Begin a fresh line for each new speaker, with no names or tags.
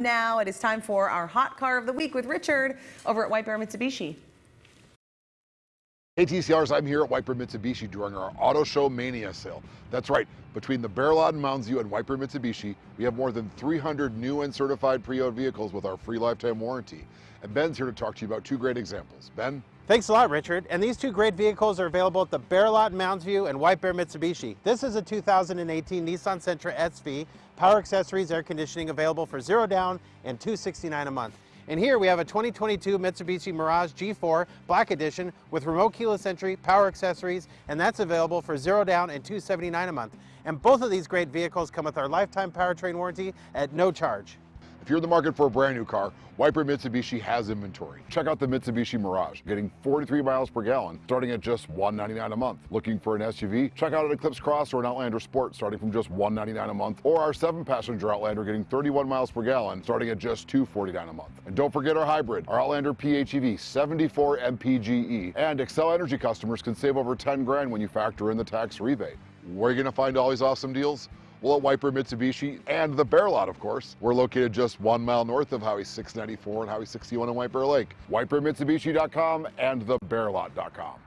Now it is time for our hot car of the week with Richard over at White Bear Mitsubishi.
Hey TCRs, I'm here at Bear Mitsubishi during our Auto Show Mania sale. That's right, between the Bear Lot in Mounds View and Bear Mitsubishi, we have more than 300 new and certified pre-owned vehicles with our free lifetime warranty. And Ben's here to talk to you about two great examples. Ben?
Thanks a lot, Richard. And these two great vehicles are available at the Bear Lot in Mounds View and White Bear Mitsubishi. This is a 2018 Nissan Sentra SV, power accessories, air conditioning available for zero down and 269 a month. And here we have a 2022 Mitsubishi Mirage G4 Black Edition with remote keyless entry, power accessories, and that's available for zero down and 279 a month. And both of these great vehicles come with our lifetime powertrain warranty at no charge.
If you're in the market for a brand new car, White Bear Mitsubishi has inventory. Check out the Mitsubishi Mirage, getting 43 miles per gallon, starting at just 199 a month. Looking for an SUV? Check out an Eclipse Cross or an Outlander Sport, starting from just 199 a month, or our seven-passenger Outlander getting 31 miles per gallon, starting at just 249 a month. And don't forget our hybrid, our Outlander PHEV 74 MPGE, and Xcel Energy customers can save over 10 grand when you factor in the tax rebate. Where are you going to find all these awesome deals? Well, at Bear Mitsubishi and the Bear Lot, of course. We're located just one mile north of Highway 694 and Highway 61 in White Bear Lake. WhiteBearMitsubishi.com and thebearlot.com.